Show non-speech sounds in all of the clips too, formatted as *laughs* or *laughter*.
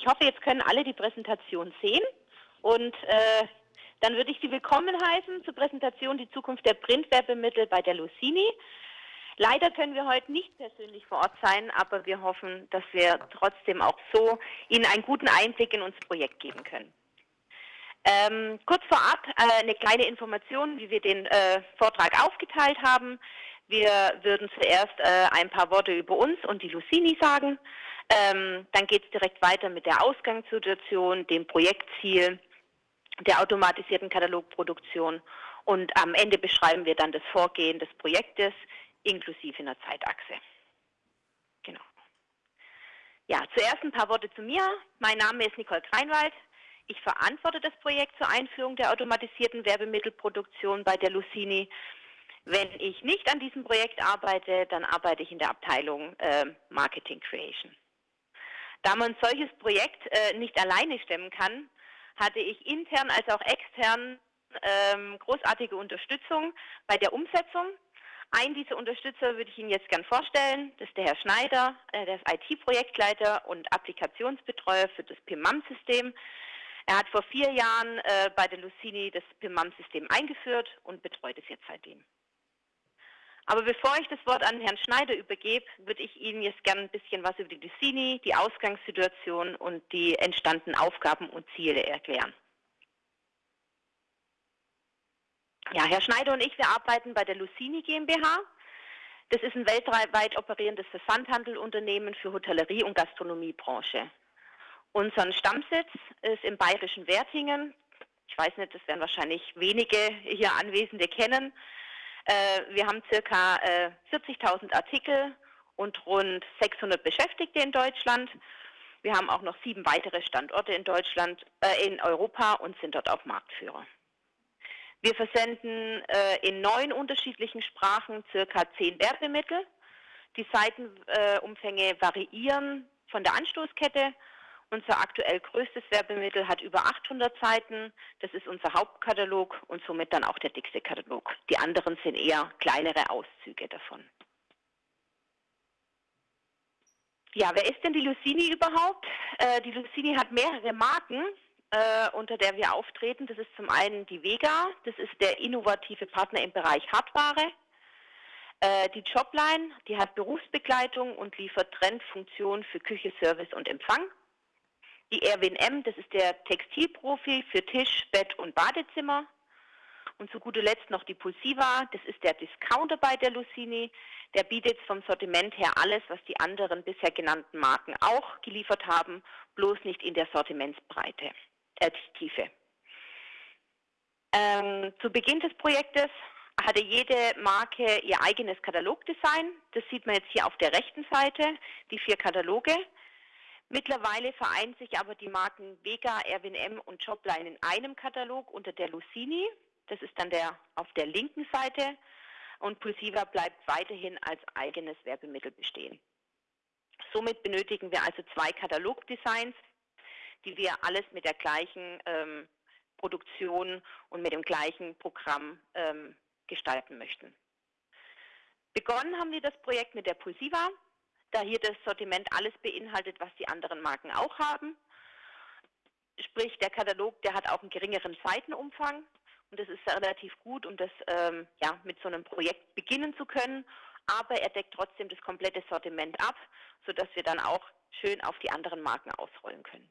ich hoffe, jetzt können alle die Präsentation sehen und äh, dann würde ich Sie willkommen heißen zur Präsentation Die Zukunft der Printwerbemittel bei der Lucini. Leider können wir heute nicht persönlich vor Ort sein, aber wir hoffen, dass wir trotzdem auch so Ihnen einen guten Einblick in unser Projekt geben können. Ähm, kurz vorab äh, eine kleine Information, wie wir den äh, Vortrag aufgeteilt haben. Wir würden zuerst äh, ein paar Worte über uns und die Lucini sagen. Ähm, dann geht es direkt weiter mit der Ausgangssituation, dem Projektziel, der automatisierten Katalogproduktion und am Ende beschreiben wir dann das Vorgehen des Projektes inklusive einer Zeitachse. Genau. Ja, zuerst ein paar Worte zu mir. Mein Name ist Nicole Kreinwald. Ich verantworte das Projekt zur Einführung der automatisierten Werbemittelproduktion bei der Lucini. Wenn ich nicht an diesem Projekt arbeite, dann arbeite ich in der Abteilung äh, Marketing Creation. Da man solches Projekt äh, nicht alleine stemmen kann, hatte ich intern als auch extern ähm, großartige Unterstützung bei der Umsetzung. Einen dieser Unterstützer würde ich Ihnen jetzt gern vorstellen. Das ist der Herr Schneider, äh, der ist IT-Projektleiter und Applikationsbetreuer für das PIMAM-System. Er hat vor vier Jahren äh, bei der Lucini das PIMAM-System eingeführt und betreut es jetzt seitdem. Aber bevor ich das Wort an Herrn Schneider übergebe, würde ich Ihnen jetzt gerne ein bisschen was über die Lucini, die Ausgangssituation und die entstandenen Aufgaben und Ziele erklären. Ja, Herr Schneider und ich, wir arbeiten bei der Lucini GmbH. Das ist ein weltweit operierendes Versandhandelunternehmen für Hotellerie und Gastronomiebranche. Unser Stammsitz ist im bayerischen Wertingen. Ich weiß nicht, das werden wahrscheinlich wenige hier Anwesende kennen. Äh, wir haben circa 40.000 äh, Artikel und rund 600 Beschäftigte in Deutschland. Wir haben auch noch sieben weitere Standorte in Deutschland, äh, in Europa und sind dort auch Marktführer. Wir versenden in neun unterschiedlichen Sprachen circa zehn Werbemittel. Die Seitenumfänge variieren von der Anstoßkette unser aktuell größtes Werbemittel hat über 800 Seiten. Das ist unser Hauptkatalog und somit dann auch der dickste Katalog. Die anderen sind eher kleinere Auszüge davon. Ja, wer ist denn die Lucini überhaupt? Äh, die Lucini hat mehrere Marken, äh, unter der wir auftreten. Das ist zum einen die Vega, das ist der innovative Partner im Bereich Hardware. Äh, die Jobline, die hat Berufsbegleitung und liefert Trendfunktionen für Küche, Service und Empfang. Die Erwin M., das ist der Textilprofi für Tisch, Bett und Badezimmer. Und zu guter Letzt noch die Pulsiva, das ist der Discounter bei der Lucini. Der bietet vom Sortiment her alles, was die anderen bisher genannten Marken auch geliefert haben, bloß nicht in der Sortimentsbreite, äh, Tiefe. Ähm, zu Beginn des Projektes hatte jede Marke ihr eigenes Katalogdesign. Das sieht man jetzt hier auf der rechten Seite, die vier Kataloge. Mittlerweile vereinen sich aber die Marken Vega, Erwin M und Jobline in einem Katalog unter der Lucini. Das ist dann der auf der linken Seite. Und Pulsiva bleibt weiterhin als eigenes Werbemittel bestehen. Somit benötigen wir also zwei Katalogdesigns, die wir alles mit der gleichen ähm, Produktion und mit dem gleichen Programm ähm, gestalten möchten. Begonnen haben wir das Projekt mit der Pulsiva da hier das Sortiment alles beinhaltet, was die anderen Marken auch haben. Sprich, der Katalog, der hat auch einen geringeren Seitenumfang und das ist relativ gut, um das ähm, ja, mit so einem Projekt beginnen zu können. Aber er deckt trotzdem das komplette Sortiment ab, sodass wir dann auch schön auf die anderen Marken ausrollen können.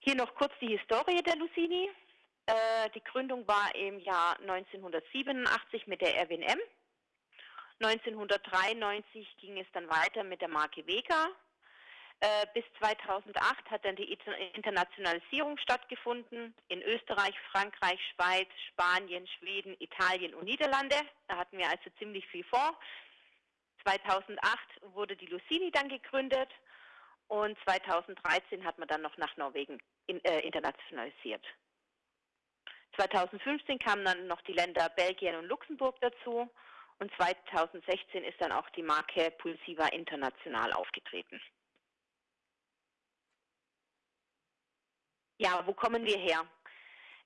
Hier noch kurz die Historie der Lucini. Äh, die Gründung war im Jahr 1987 mit der Erwin M. 1993 ging es dann weiter mit der Marke Vega. Äh, bis 2008 hat dann die Internationalisierung stattgefunden in Österreich, Frankreich, Schweiz, Spanien, Schweden, Italien und Niederlande. Da hatten wir also ziemlich viel vor. 2008 wurde die Lucini dann gegründet und 2013 hat man dann noch nach Norwegen in, äh, internationalisiert. 2015 kamen dann noch die Länder Belgien und Luxemburg dazu und 2016 ist dann auch die Marke Pulsiva international aufgetreten. Ja, wo kommen wir her?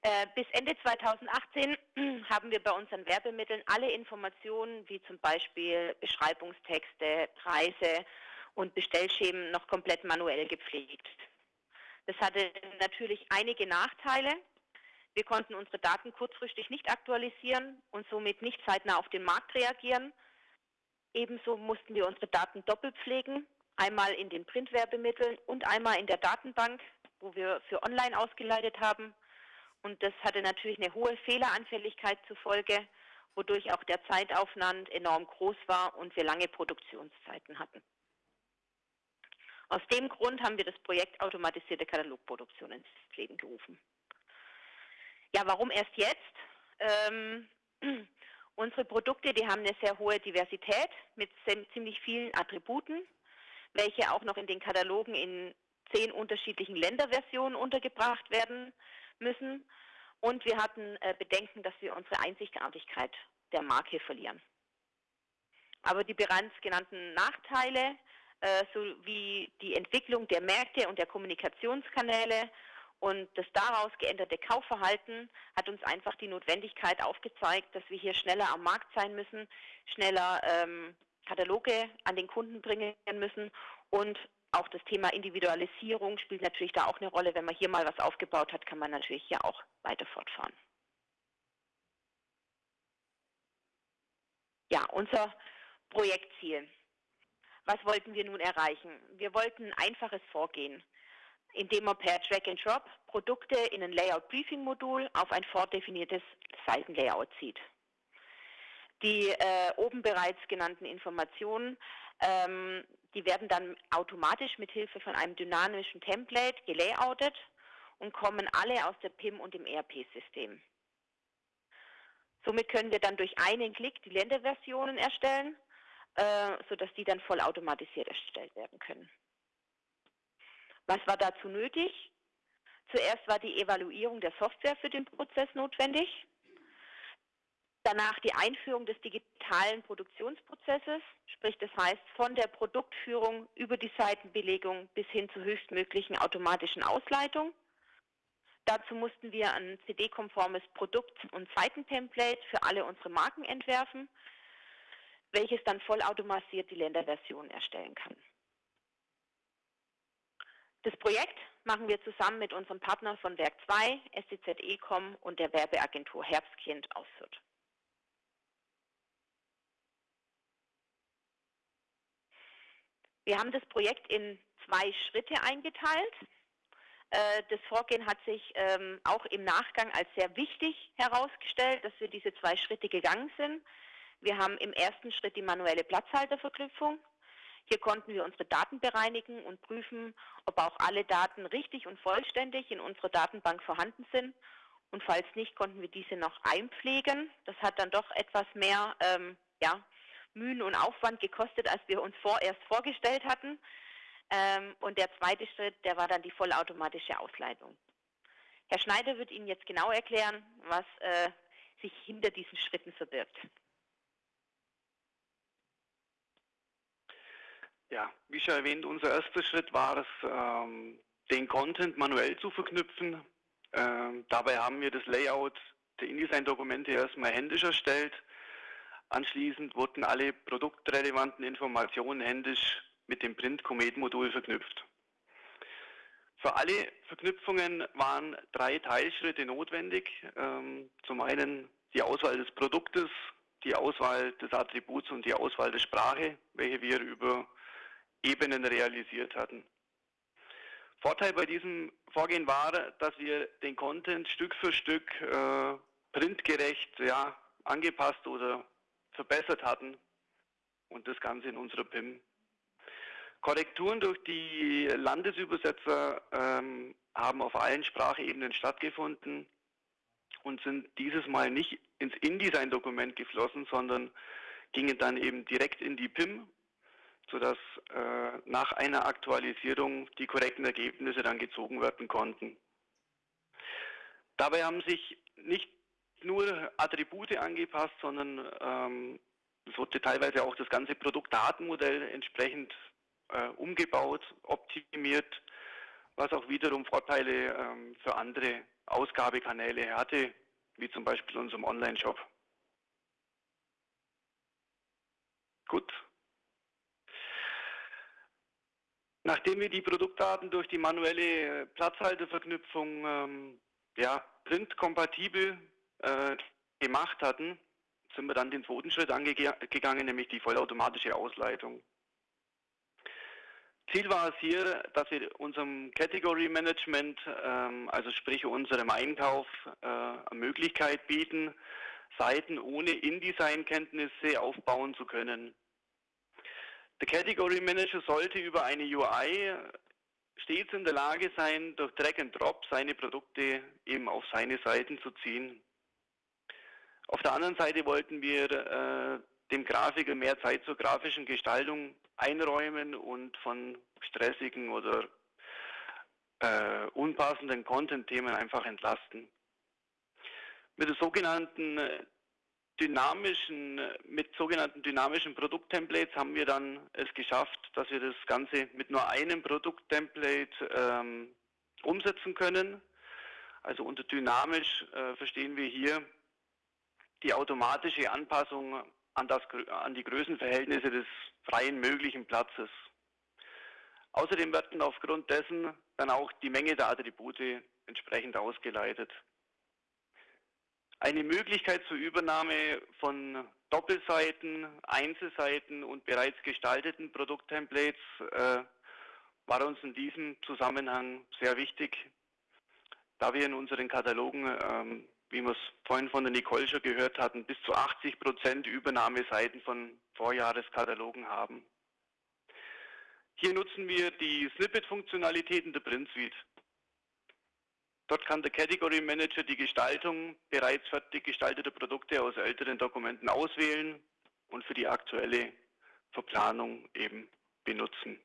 Äh, bis Ende 2018 *clears throat* haben wir bei unseren Werbemitteln alle Informationen, wie zum Beispiel Beschreibungstexte, Preise und Bestellschemen, noch komplett manuell gepflegt. Das hatte natürlich einige Nachteile. Wir konnten unsere Daten kurzfristig nicht aktualisieren und somit nicht zeitnah auf den Markt reagieren. Ebenso mussten wir unsere Daten doppelt pflegen, einmal in den Printwerbemitteln und einmal in der Datenbank, wo wir für online ausgeleitet haben. Und das hatte natürlich eine hohe Fehleranfälligkeit zur Folge, wodurch auch der Zeitaufwand enorm groß war und wir lange Produktionszeiten hatten. Aus dem Grund haben wir das Projekt automatisierte Katalogproduktion ins Leben gerufen. Ja, warum erst jetzt? Ähm, *clears throat* unsere Produkte, die haben eine sehr hohe Diversität mit ziemlich vielen Attributen, welche auch noch in den Katalogen in zehn unterschiedlichen Länderversionen untergebracht werden müssen. Und wir hatten äh, Bedenken, dass wir unsere Einzigartigkeit der Marke verlieren. Aber die bereits genannten Nachteile äh, sowie die Entwicklung der Märkte und der Kommunikationskanäle und das daraus geänderte Kaufverhalten hat uns einfach die Notwendigkeit aufgezeigt, dass wir hier schneller am Markt sein müssen, schneller ähm, Kataloge an den Kunden bringen müssen und auch das Thema Individualisierung spielt natürlich da auch eine Rolle. Wenn man hier mal was aufgebaut hat, kann man natürlich hier auch weiter fortfahren. Ja, unser Projektziel. Was wollten wir nun erreichen? Wir wollten ein einfaches Vorgehen, indem man per Drag and Drop Produkte in ein Layout Briefing Modul auf ein vordefiniertes Seitenlayout zieht. Die äh, oben bereits genannten Informationen ähm, die werden dann automatisch mit Hilfe von einem dynamischen Template gelayoutet und kommen alle aus der PIM und dem ERP-System. Somit können wir dann durch einen Klick die Länderversionen erstellen, äh, sodass die dann vollautomatisiert erstellt werden können. Was war dazu nötig? Zuerst war die Evaluierung der Software für den Prozess notwendig. Danach die Einführung des digitalen Produktionsprozesses, sprich das heißt von der Produktführung über die Seitenbelegung bis hin zur höchstmöglichen automatischen Ausleitung. Dazu mussten wir ein CD-konformes Produkt- und Seitentemplate für alle unsere Marken entwerfen, welches dann vollautomatisiert die Länderversion erstellen kann. Das Projekt machen wir zusammen mit unserem Partner von Werk 2, SCZ Ecom und der Werbeagentur Herbstkind aus Fürth. Wir haben das Projekt in zwei Schritte eingeteilt. Äh, das Vorgehen hat sich ähm, auch im Nachgang als sehr wichtig herausgestellt, dass wir diese zwei Schritte gegangen sind. Wir haben im ersten Schritt die manuelle Platzhalterverknüpfung. Hier konnten wir unsere Daten bereinigen und prüfen, ob auch alle Daten richtig und vollständig in unserer Datenbank vorhanden sind. Und falls nicht, konnten wir diese noch einpflegen. Das hat dann doch etwas mehr ähm, ja, Mühen und Aufwand gekostet, als wir uns vorerst vorgestellt hatten. Ähm, und der zweite Schritt, der war dann die vollautomatische Ausleitung. Herr Schneider wird Ihnen jetzt genau erklären, was äh, sich hinter diesen Schritten verbirgt. Ja, wie schon erwähnt, unser erster Schritt war es, ähm, den Content manuell zu verknüpfen. Ähm, dabei haben wir das Layout der InDesign-Dokumente erstmal händisch erstellt Anschließend wurden alle produktrelevanten Informationen händisch mit dem Print-Comet-Modul verknüpft. Für alle Verknüpfungen waren drei Teilschritte notwendig. Ähm, zum einen die Auswahl des Produktes, die Auswahl des Attributs und die Auswahl der Sprache, welche wir über Ebenen realisiert hatten. Vorteil bei diesem Vorgehen war, dass wir den Content Stück für Stück äh, printgerecht ja, angepasst oder verbessert hatten und das Ganze in unserer PIM. Korrekturen durch die Landesübersetzer ähm, haben auf allen Sprachebenen stattgefunden und sind dieses Mal nicht ins InDesign-Dokument geflossen, sondern gingen dann eben direkt in die PIM, sodass äh, nach einer Aktualisierung die korrekten Ergebnisse dann gezogen werden konnten. Dabei haben sich nicht nur Attribute angepasst, sondern ähm, es wurde teilweise auch das ganze Produktdatenmodell entsprechend äh, umgebaut, optimiert was auch wiederum Vorteile ähm, für andere Ausgabekanäle hatte, wie zum Beispiel unserem Online-Shop. Gut. Nachdem wir die Produktdaten durch die manuelle Platzhalterverknüpfung ähm, ja, printkompatibel äh, gemacht hatten, sind wir dann den zweiten Schritt angegangen, nämlich die vollautomatische Ausleitung. Ziel war es hier, dass wir unserem Category Management, ähm, also sprich unserem Einkauf, äh, Möglichkeit bieten, Seiten ohne InDesign-Kenntnisse aufbauen zu können. Der Category Manager sollte über eine UI stets in der Lage sein, durch Drag and Drop seine Produkte eben auf seine Seiten zu ziehen. Auf der anderen Seite wollten wir äh, dem Grafiker mehr Zeit zur grafischen Gestaltung einräumen und von stressigen oder äh, unpassenden Content-Themen einfach entlasten. Mit der sogenannten äh, dynamischen, mit sogenannten dynamischen Produkttemplates haben wir dann es geschafft, dass wir das Ganze mit nur einem Produkttemplate ähm, umsetzen können. Also unter dynamisch äh, verstehen wir hier die automatische Anpassung an, das, an die Größenverhältnisse des freien möglichen Platzes. Außerdem werden aufgrund dessen dann auch die Menge der Attribute entsprechend ausgeleitet. Eine Möglichkeit zur Übernahme von Doppelseiten, Einzelseiten und bereits gestalteten Produkttemplates äh, war uns in diesem Zusammenhang sehr wichtig, da wir in unseren Katalogen, ähm, wie wir es vorhin von der Nicole schon gehört hatten, bis zu 80 Prozent Übernahmeseiten von Vorjahreskatalogen haben. Hier nutzen wir die Snippet-Funktionalitäten der Print Suite. Dort kann der Category Manager die Gestaltung bereits fertig gestalteter Produkte aus älteren Dokumenten auswählen und für die aktuelle Verplanung eben benutzen.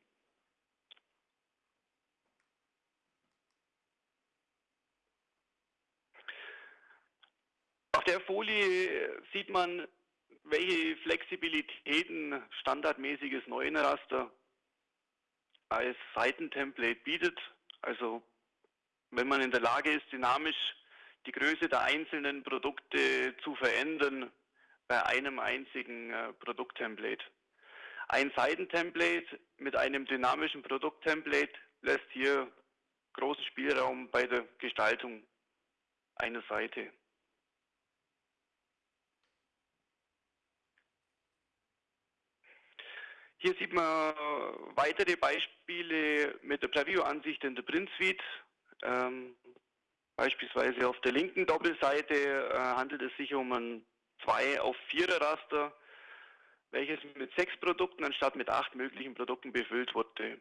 Auf der Folie sieht man, welche Flexibilitäten standardmäßiges Neuenraster als Seitentemplate bietet. Also wenn man in der Lage ist, dynamisch die Größe der einzelnen Produkte zu verändern bei einem einzigen äh, Produkttemplate. Ein Seitentemplate mit einem dynamischen Produkttemplate lässt hier großen Spielraum bei der Gestaltung einer Seite. Hier sieht man weitere Beispiele mit der Preview-Ansicht in der Print Suite. Ähm, beispielsweise auf der linken Doppelseite äh, handelt es sich um ein 2 auf 4er Raster, welches mit sechs Produkten anstatt mit acht möglichen Produkten befüllt wurde.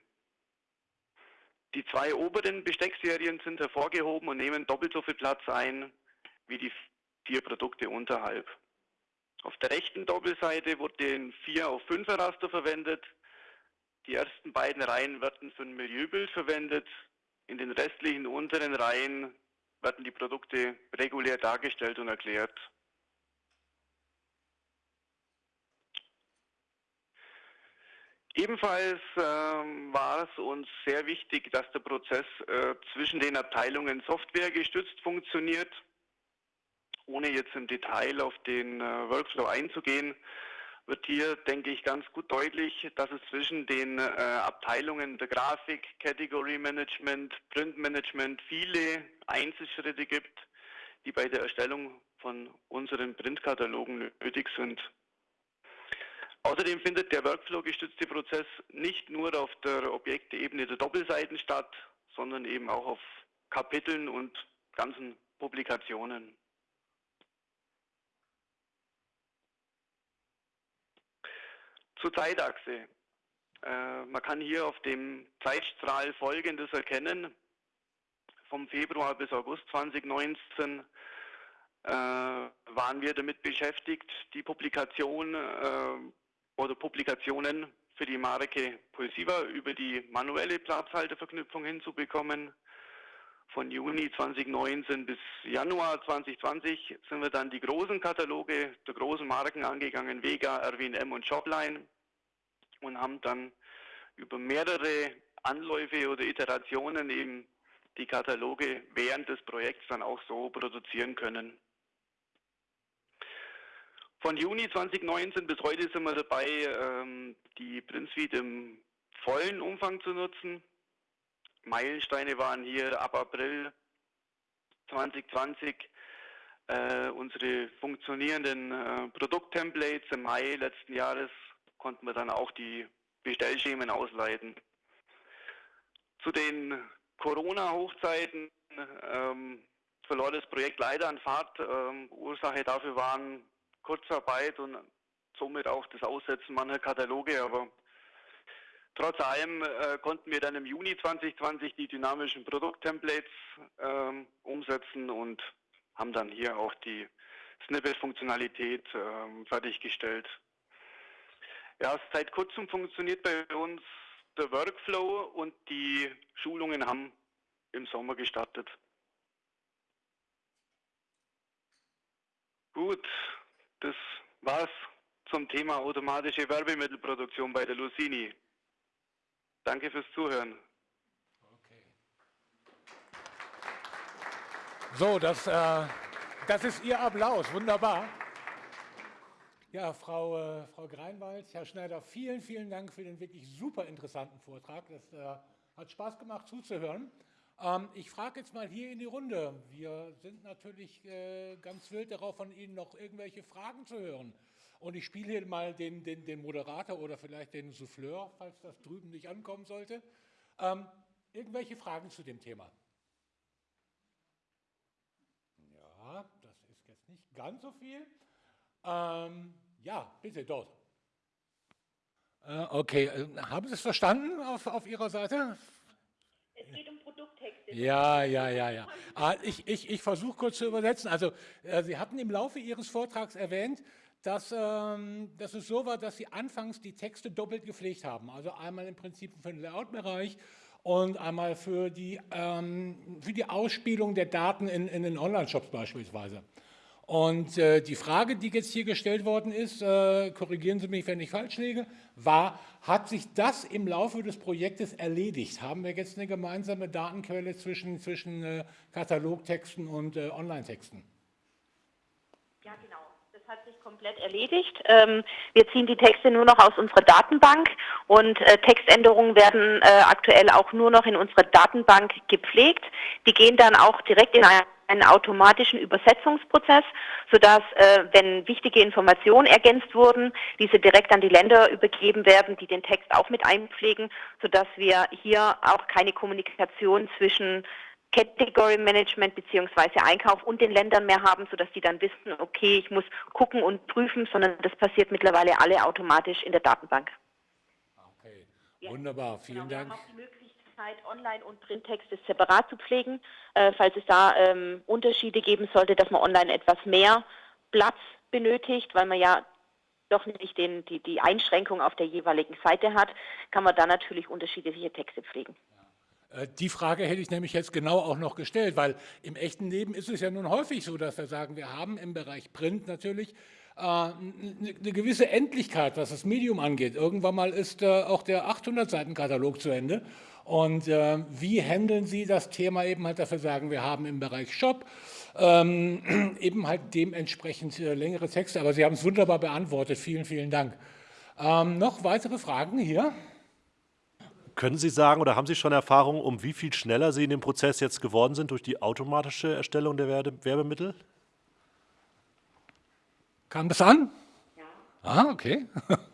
Die zwei oberen Besteckserien sind hervorgehoben und nehmen doppelt so viel Platz ein wie die vier Produkte unterhalb. Auf der rechten Doppelseite wurde ein 4 auf 5er Raster verwendet. Die ersten beiden Reihen werden für ein Milieubild verwendet in den restlichen unteren Reihen werden die Produkte regulär dargestellt und erklärt. Ebenfalls ähm, war es uns sehr wichtig, dass der Prozess äh, zwischen den Abteilungen Software gestützt funktioniert. Ohne jetzt im Detail auf den äh, Workflow einzugehen, wird hier, denke ich, ganz gut deutlich, dass es zwischen den äh, Abteilungen der Grafik, Category Management, Print Management viele Einzelschritte gibt, die bei der Erstellung von unseren Printkatalogen nötig sind. Außerdem findet der Workflow-gestützte Prozess nicht nur auf der Objektebene der Doppelseiten statt, sondern eben auch auf Kapiteln und ganzen Publikationen. Zur Zeitachse. Äh, man kann hier auf dem Zeitstrahl Folgendes erkennen. Vom Februar bis August 2019 äh, waren wir damit beschäftigt, die Publikation äh, oder Publikationen für die Marke Pulsiva über die manuelle Platzhalterverknüpfung hinzubekommen. Von Juni 2019 bis Januar 2020 sind wir dann die großen Kataloge der großen Marken angegangen, Vega, Erwin M und Shopline und haben dann über mehrere Anläufe oder Iterationen eben die Kataloge während des Projekts dann auch so produzieren können. Von Juni 2019 bis heute sind wir dabei, ähm, die PrintSuite im vollen Umfang zu nutzen. Meilensteine waren hier ab April 2020 äh, unsere funktionierenden äh, Produkttemplates. Im Mai letzten Jahres konnten wir dann auch die Bestellschemen ausleiten. Zu den Corona-Hochzeiten ähm, verlor das Projekt leider an Fahrt. Ähm, Ursache dafür waren Kurzarbeit und somit auch das Aussetzen mancher Kataloge, aber trotz allem äh, konnten wir dann im Juni 2020 die dynamischen Produkttemplates ähm, umsetzen und haben dann hier auch die Snippet-Funktionalität ähm, fertiggestellt. Ja, seit kurzem funktioniert bei uns der Workflow und die Schulungen haben im Sommer gestartet. Gut, das war's zum Thema automatische Werbemittelproduktion bei der Lucini. Danke fürs Zuhören. Okay. So, das, äh, das ist Ihr Applaus. Wunderbar. Ja, Frau, äh, Frau Greinwald, Herr Schneider, vielen, vielen Dank für den wirklich super interessanten Vortrag. Das äh, hat Spaß gemacht zuzuhören. Ähm, ich frage jetzt mal hier in die Runde. Wir sind natürlich äh, ganz wild darauf, von Ihnen noch irgendwelche Fragen zu hören. Und ich spiele hier mal den, den, den Moderator oder vielleicht den Souffleur, falls das drüben nicht ankommen sollte. Ähm, irgendwelche Fragen zu dem Thema? Ja, das ist jetzt nicht ganz so viel. Ähm, ja, bitte, dort. Äh, okay, äh, haben Sie es verstanden auf, auf Ihrer Seite? Es geht um Produkttexte. Ja, ja, ja, ja. Ah, ich, ich, ich versuche kurz zu übersetzen. Also, äh, Sie hatten im Laufe Ihres Vortrags erwähnt, dass, ähm, dass es so war, dass Sie anfangs die Texte doppelt gepflegt haben. Also einmal im Prinzip für den Layout-Bereich und einmal für die, ähm, für die Ausspielung der Daten in, in den Online-Shops beispielsweise. Und äh, die Frage, die jetzt hier gestellt worden ist, äh, korrigieren Sie mich, wenn ich falsch liege, war, hat sich das im Laufe des Projektes erledigt? Haben wir jetzt eine gemeinsame Datenquelle zwischen, zwischen äh, Katalogtexten und äh, Online-Texten? Ja, genau. Das hat sich komplett erledigt. Ähm, wir ziehen die Texte nur noch aus unserer Datenbank und äh, Textänderungen werden äh, aktuell auch nur noch in unserer Datenbank gepflegt. Die gehen dann auch direkt in eine einen automatischen Übersetzungsprozess, sodass, äh, wenn wichtige Informationen ergänzt wurden, diese direkt an die Länder übergeben werden, die den Text auch mit einpflegen, sodass wir hier auch keine Kommunikation zwischen Category Management beziehungsweise Einkauf und den Ländern mehr haben, sodass die dann wissen, okay, ich muss gucken und prüfen, sondern das passiert mittlerweile alle automatisch in der Datenbank. Okay, wunderbar, vielen genau, Dank. Möglichkeit, Online- und Printtexte separat zu pflegen, äh, falls es da ähm, Unterschiede geben sollte, dass man online etwas mehr Platz benötigt, weil man ja doch nicht den, die, die Einschränkung auf der jeweiligen Seite hat, kann man da natürlich unterschiedliche Texte pflegen. Äh, die Frage hätte ich nämlich jetzt genau auch noch gestellt, weil im echten Leben ist es ja nun häufig so, dass wir sagen, wir haben im Bereich Print natürlich äh, eine gewisse Endlichkeit, was das Medium angeht. Irgendwann mal ist äh, auch der 800-Seiten-Katalog zu Ende und wie handeln Sie das Thema eben halt dafür sagen, wir haben im Bereich Shop ähm, *clears throat* eben halt dementsprechend längere Texte, aber Sie haben es wunderbar beantwortet. Vielen, vielen Dank. Ähm, noch weitere Fragen hier? Können Sie sagen oder haben Sie schon Erfahrung, um wie viel schneller Sie in dem Prozess jetzt geworden sind durch die automatische Erstellung der Werbemittel? Kam das an? Ja. Ah, okay. *laughs*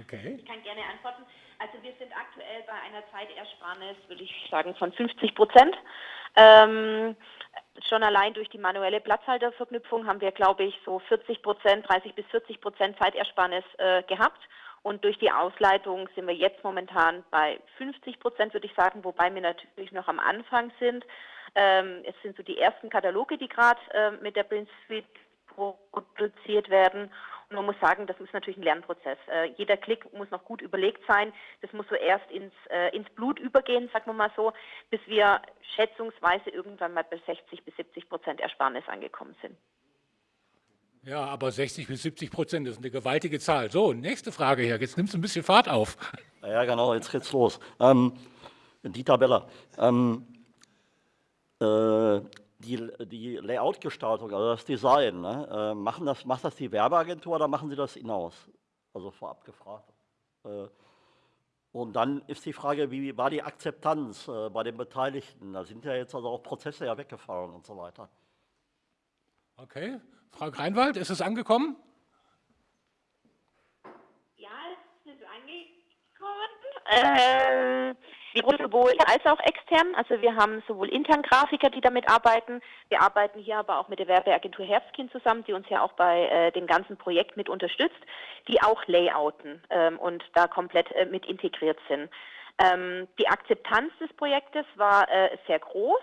Okay. Ich kann gerne antworten. Also wir sind aktuell bei einer Zeitersparnis, würde ich sagen, von 50 Prozent. Ähm, schon allein durch die manuelle Platzhalterverknüpfung haben wir, glaube ich, so 40 Prozent, 30 bis 40 Prozent Zeitersparnis äh, gehabt. Und durch die Ausleitung sind wir jetzt momentan bei 50 Prozent, würde ich sagen, wobei wir natürlich noch am Anfang sind. Ähm, es sind so die ersten Kataloge, die gerade äh, mit der Print Suite produziert werden man muss sagen, das ist natürlich ein Lernprozess. Äh, jeder Klick muss noch gut überlegt sein. Das muss so erst ins, äh, ins Blut übergehen, sagen wir mal so, bis wir schätzungsweise irgendwann mal bei 60 bis 70 Prozent Ersparnis angekommen sind. Ja, aber 60 bis 70 Prozent ist eine gewaltige Zahl. So, nächste Frage hier. Jetzt nimmst du ein bisschen Fahrt auf. Ja, genau, jetzt geht's los. Ähm, Dieter Beller. Ähm, äh, die, die Layout-Gestaltung, also das Design, ne, äh, machen das, macht das die Werbeagentur oder machen Sie das hinaus? Also vorab gefragt. Äh, und dann ist die Frage, wie war die Akzeptanz äh, bei den Beteiligten? Da sind ja jetzt also auch Prozesse ja weggefallen und so weiter. Okay, Frau Greinwald, ist es angekommen? Ja, es ist angekommen. Äh, sowohl als auch extern. Also wir haben sowohl intern Grafiker, die damit arbeiten. Wir arbeiten hier aber auch mit der Werbeagentur Herbstkind zusammen, die uns ja auch bei äh, dem ganzen Projekt mit unterstützt, die auch layouten ähm, und da komplett äh, mit integriert sind. Ähm, die Akzeptanz des Projektes war äh, sehr groß.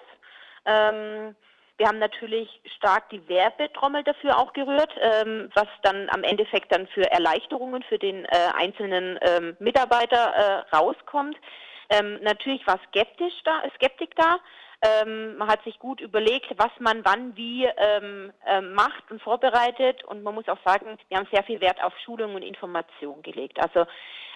Ähm, wir haben natürlich stark die Werbetrommel dafür auch gerührt, ähm, was dann am Endeffekt dann für Erleichterungen für den äh, einzelnen ähm, Mitarbeiter äh, rauskommt. Ähm, natürlich war skeptisch da, Skeptik da. Ähm, man hat sich gut überlegt, was man wann wie ähm, ähm, macht und vorbereitet. Und man muss auch sagen, wir haben sehr viel Wert auf Schulung und Information gelegt. Also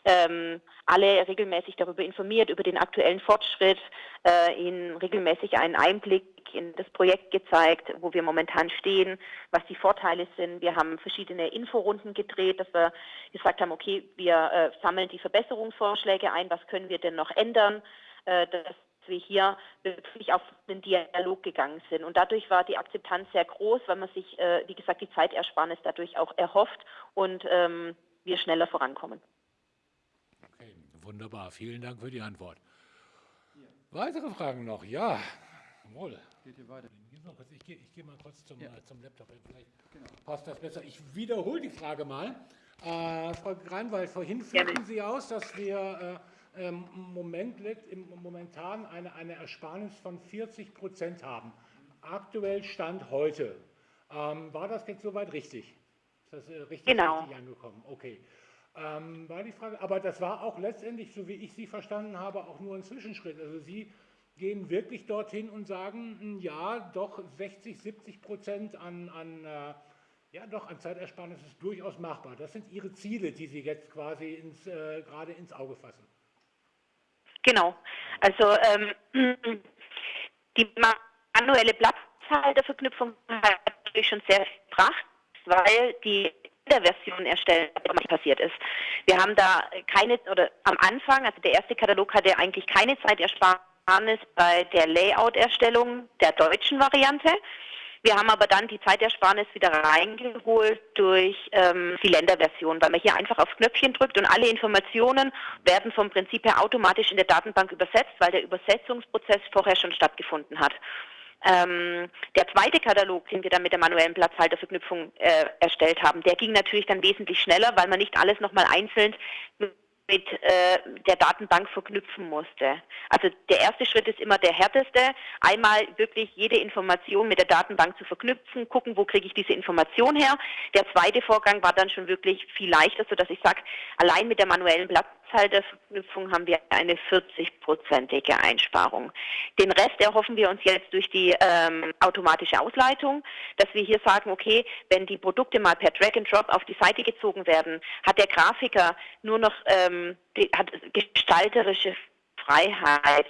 ähm, alle regelmäßig darüber informiert, über den aktuellen Fortschritt, äh, ihnen regelmäßig einen Einblick in das Projekt gezeigt, wo wir momentan stehen, was die Vorteile sind. Wir haben verschiedene Inforunden gedreht, dass wir gesagt haben, okay, wir äh, sammeln die Verbesserungsvorschläge ein, was können wir denn noch ändern, äh, dass wir hier wirklich auf den Dialog gegangen sind. Und dadurch war die Akzeptanz sehr groß, weil man sich, äh, wie gesagt, die Zeitersparnis dadurch auch erhofft und ähm, wir schneller vorankommen. Wunderbar. Vielen Dank für die Antwort. Weitere Fragen noch? Ja, jawohl. Geht hier weiter? Ich gehe geh mal kurz zum, ja. äh, zum Laptop, vielleicht genau. passt das besser. Ich wiederhole die Frage mal. Äh, Frau Greinwald, vorhin führten Sie aus, dass wir äh, im Moment im, momentan eine, eine Ersparnis von 40 Prozent haben. Aktuell Stand heute. Ähm, war das jetzt soweit richtig? Ist das äh, richtig, genau. richtig angekommen? Okay. Ähm, war die Frage, aber das war auch letztendlich, so wie ich Sie verstanden habe, auch nur ein Zwischenschritt. Also Sie gehen wirklich dorthin und sagen, hm, ja, doch 60, 70 Prozent an, an, äh, ja, doch an Zeitersparnis ist durchaus machbar. Das sind Ihre Ziele, die Sie jetzt quasi ins, äh, gerade ins Auge fassen. Genau. Also ähm, *clears throat* die manuelle Platzhalterverknüpfung hat natürlich schon sehr gebracht, weil die der Version erstellen, was passiert ist. Wir haben da keine, oder am Anfang, also der erste Katalog hatte eigentlich keine Zeitersparnis Ersparnis bei der Layout-Erstellung der deutschen Variante. Wir haben aber dann die Zeitersparnis wieder reingeholt durch ähm, die Länderversion, weil man hier einfach auf Knöpfchen drückt und alle Informationen werden vom Prinzip her automatisch in der Datenbank übersetzt, weil der Übersetzungsprozess vorher schon stattgefunden hat. Ähm, der zweite Katalog, den wir dann mit der manuellen Platzhalterverknüpfung äh, erstellt haben, der ging natürlich dann wesentlich schneller, weil man nicht alles nochmal einzeln mit äh, der Datenbank verknüpfen musste. Also der erste Schritt ist immer der härteste. Einmal wirklich jede Information mit der Datenbank zu verknüpfen, gucken, wo kriege ich diese Information her. Der zweite Vorgang war dann schon wirklich viel leichter, sodass ich sage, allein mit der manuellen Platzhalterverknüpfung haben wir eine 40-prozentige Einsparung. Den Rest erhoffen wir uns jetzt durch die ähm, automatische Ausleitung, dass wir hier sagen, okay, wenn die Produkte mal per Drag and Drop auf die Seite gezogen werden, hat der Grafiker nur noch ähm, die, hat gestalterische Freiheit.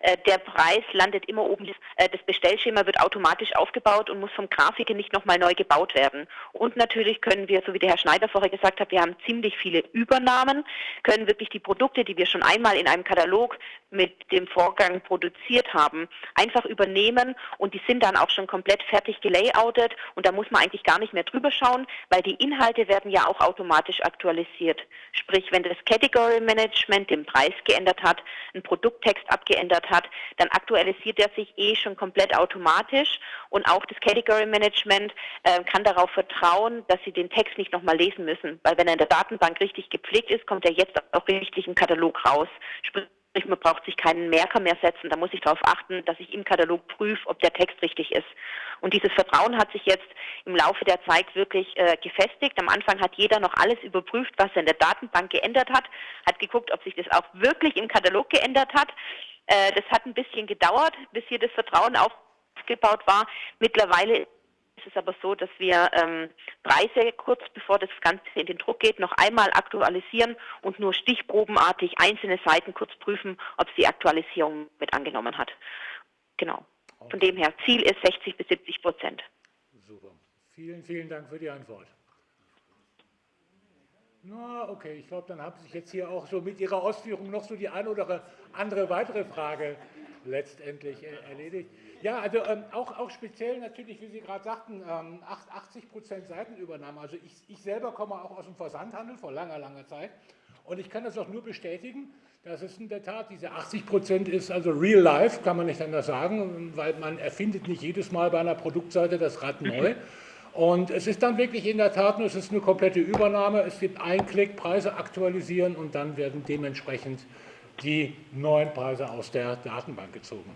Äh, der Preis landet immer oben. Äh, das Bestellschema wird automatisch aufgebaut und muss vom Grafiker nicht nochmal neu gebaut werden. Und natürlich können wir, so wie der Herr Schneider vorher gesagt hat, wir haben ziemlich viele Übernahmen, können wirklich die Produkte, die wir schon einmal in einem Katalog mit dem Vorgang produziert haben, einfach übernehmen und die sind dann auch schon komplett fertig gelayoutet und da muss man eigentlich gar nicht mehr drüber schauen, weil die Inhalte werden ja auch automatisch aktualisiert. Sprich, wenn das Category Management den Preis geändert hat, ein Produkttext abgeändert hat, dann aktualisiert er sich eh schon komplett automatisch und auch das Category Management äh, kann darauf vertrauen, dass sie den Text nicht nochmal lesen müssen, weil wenn er in der Datenbank richtig gepflegt ist, kommt er jetzt auch richtig im Katalog raus. Sprich, man braucht sich keinen Merker mehr setzen. Da muss ich darauf achten, dass ich im Katalog prüfe, ob der Text richtig ist. Und dieses Vertrauen hat sich jetzt im Laufe der Zeit wirklich äh, gefestigt. Am Anfang hat jeder noch alles überprüft, was er in der Datenbank geändert hat, hat geguckt, ob sich das auch wirklich im Katalog geändert hat. Äh, das hat ein bisschen gedauert, bis hier das Vertrauen aufgebaut war. Mittlerweile ist es aber so, dass wir ähm, Preise kurz bevor das Ganze in den Druck geht, noch einmal aktualisieren und nur stichprobenartig einzelne Seiten kurz prüfen, ob sie Aktualisierung mit angenommen hat. Genau. Von dem her, Ziel ist 60 bis 70 Prozent. Super. Vielen, vielen Dank für die Antwort. Na, okay, ich glaube, dann haben Sie sich jetzt hier auch so mit Ihrer Ausführung noch so die eine oder andere weitere Frage letztendlich äh, erledigt. Ja, also ähm, auch, auch speziell natürlich, wie Sie gerade sagten, ähm, 80 Prozent Seitenübernahme. Also ich, ich selber komme auch aus dem Versandhandel vor langer, langer Zeit und ich kann das auch nur bestätigen, dass es in der Tat diese 80 Prozent ist, also real life, kann man nicht anders sagen, weil man erfindet nicht jedes Mal bei einer Produktseite das Rad neu. *laughs* Und es ist dann wirklich in der Tat nur, es ist eine komplette Übernahme, es gibt einen Klick, Preise aktualisieren und dann werden dementsprechend die neuen Preise aus der Datenbank gezogen.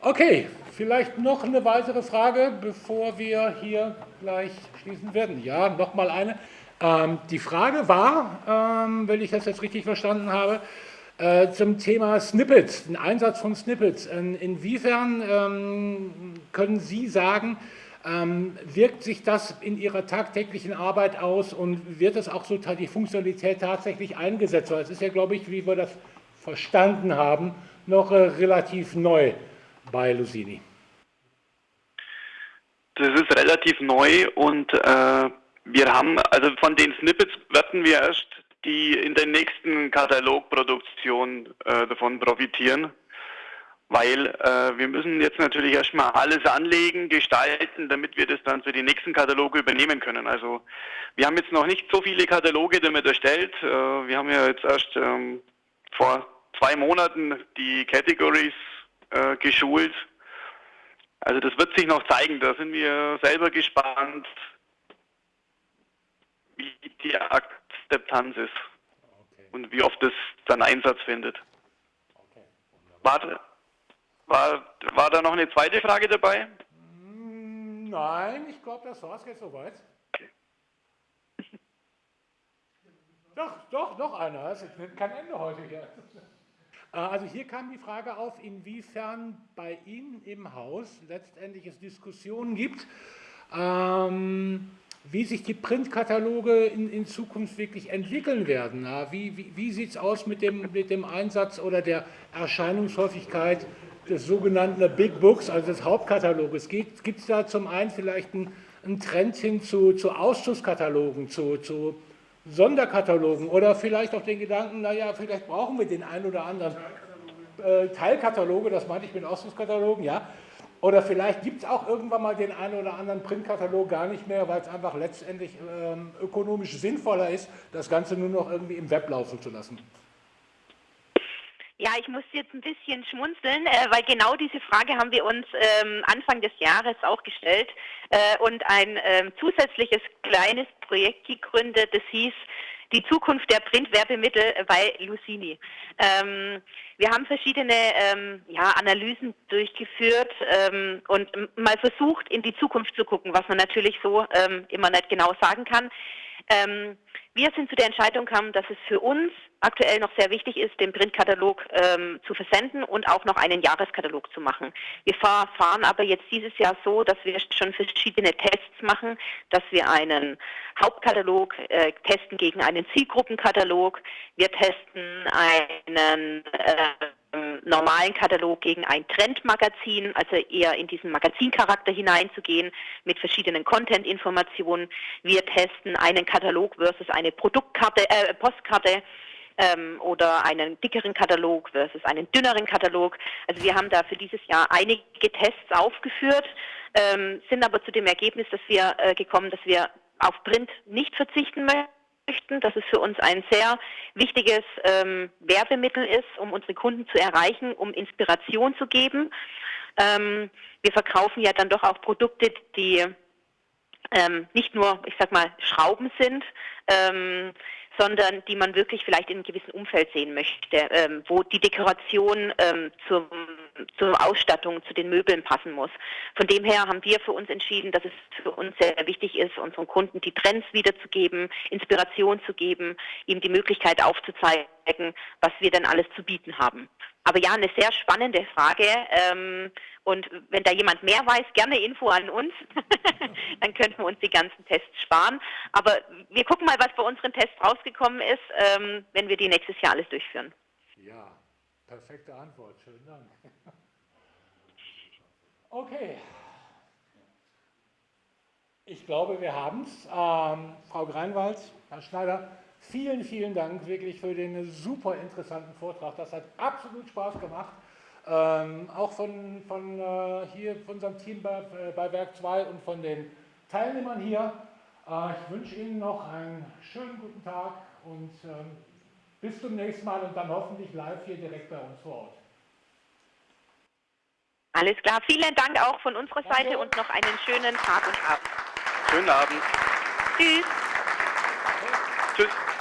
Okay, vielleicht noch eine weitere Frage, bevor wir hier gleich schließen werden. Ja, noch mal eine. Ähm, die Frage war, ähm, wenn ich das jetzt richtig verstanden habe, äh, zum Thema Snippets, den Einsatz von Snippets. In, inwiefern ähm, können Sie sagen, wirkt sich das in Ihrer tagtäglichen Arbeit aus und wird es auch so die Funktionalität tatsächlich eingesetzt? Weil es ist ja, glaube ich, wie wir das verstanden haben, noch äh, relativ neu bei Lucini. Das ist relativ neu und äh, wir haben, also von den Snippets werden wir erst die in der nächsten Katalogproduktion äh, davon profitieren, weil äh, wir müssen jetzt natürlich erstmal alles anlegen, gestalten, damit wir das dann für die nächsten Kataloge übernehmen können. Also wir haben jetzt noch nicht so viele Kataloge damit erstellt. Äh, wir haben ja jetzt erst ähm, vor zwei Monaten die Categories äh, geschult. Also das wird sich noch zeigen. Da sind wir selber gespannt, wie die Akzeptanz ist okay. und wie oft es dann Einsatz findet. Okay. War, war, war da noch eine zweite Frage dabei? Hm, nein, ich glaube, das war es jetzt soweit. Okay. *laughs* Doch, doch, noch einer. Es ist kein Ende heute hier. Äh, also hier kam die Frage auf, inwiefern bei Ihnen im Haus letztendlich es Diskussionen gibt, ähm, wie sich die Printkataloge in, in, Zukunft wirklich entwickeln werden. Wie, wie, wie sieht es aus mit dem, mit dem Einsatz oder der Erscheinungshäufigkeit des sogenannten Big Books, also des Hauptkataloges? Gibt es da zum einen vielleicht einen, Trend hin zu, zu Ausschusskatalogen, zu, zu Sonderkatalogen oder vielleicht auch den Gedanken, naja, vielleicht brauchen wir den einen oder anderen äh, Teilkataloge, das meinte ich mit Ausdruckskatalogen, ja. Oder vielleicht gibt es auch irgendwann mal den einen oder anderen Printkatalog gar nicht mehr, weil es einfach letztendlich ähm, ökonomisch sinnvoller ist, das Ganze nur noch irgendwie im Web laufen zu lassen. Ja, ich muss jetzt ein bisschen schmunzeln, äh, weil genau diese Frage haben wir uns ähm, Anfang des Jahres auch gestellt äh, und ein ähm, zusätzliches kleines Projekt gegründet, das hieß die Zukunft der Printwerbemittel bei Lucini. Ähm, wir haben verschiedene ähm, ja, Analysen durchgeführt ähm, und mal versucht, in die Zukunft zu gucken, was man natürlich so ähm, immer nicht genau sagen kann. Ähm, wir sind zu der Entscheidung gekommen, dass es für uns aktuell noch sehr wichtig ist, den Printkatalog ähm, zu versenden und auch noch einen Jahreskatalog zu machen. Wir fahren aber jetzt dieses Jahr so, dass wir schon verschiedene Tests machen, dass wir einen Hauptkatalog äh, testen gegen einen Zielgruppenkatalog. Wir testen einen äh, normalen Katalog gegen ein Trendmagazin, also eher in diesen Magazincharakter hineinzugehen mit verschiedenen Content-Informationen. Wir testen einen Katalog versus eine Produktkarte, äh, Postkarte ähm, oder einen dickeren Katalog versus einen dünneren Katalog. Also wir haben da für dieses Jahr einige Tests aufgeführt, ähm, sind aber zu dem Ergebnis, dass wir äh, gekommen, dass wir auf Print nicht verzichten möchten, dass es für uns ein sehr wichtiges ähm, Werbemittel ist, um unsere Kunden zu erreichen, um Inspiration zu geben. Ähm, wir verkaufen ja dann doch auch Produkte, die ähm, nicht nur, ich sag mal, Schrauben sind, ähm, sondern die man wirklich vielleicht in einem gewissen Umfeld sehen möchte, ähm, wo die Dekoration ähm, zum, zur Ausstattung, zu den Möbeln passen muss. Von dem her haben wir für uns entschieden, dass es für uns sehr wichtig ist, unseren Kunden die Trends wiederzugeben, Inspiration zu geben, ihm die Möglichkeit aufzuzeigen, was wir denn alles zu bieten haben. Aber ja, eine sehr spannende Frage. Ähm, und wenn da jemand mehr weiß, gerne Info an uns. *laughs* Dann könnten wir uns die ganzen Tests sparen. Aber wir gucken mal, was bei unseren Tests rausgekommen ist, ähm, wenn wir die nächstes Jahr alles durchführen. Ja, perfekte Antwort. Schönen Dank. Okay. Ich glaube, wir haben es. Ähm, Frau Greinwald, Herr Schneider, vielen, vielen Dank wirklich für den super interessanten Vortrag. Das hat absolut Spaß gemacht. Ähm, auch von, von äh, hier von unserem Team bei, äh, bei Werk 2 und von den Teilnehmern hier. Äh, ich wünsche Ihnen noch einen schönen guten Tag und ähm, bis zum nächsten Mal und dann hoffentlich live hier direkt bei uns vor Ort. Alles klar. Vielen Dank auch von unserer Danke. Seite und noch einen schönen Tag und Abend. Schönen Abend. Tschüss. Tschüss.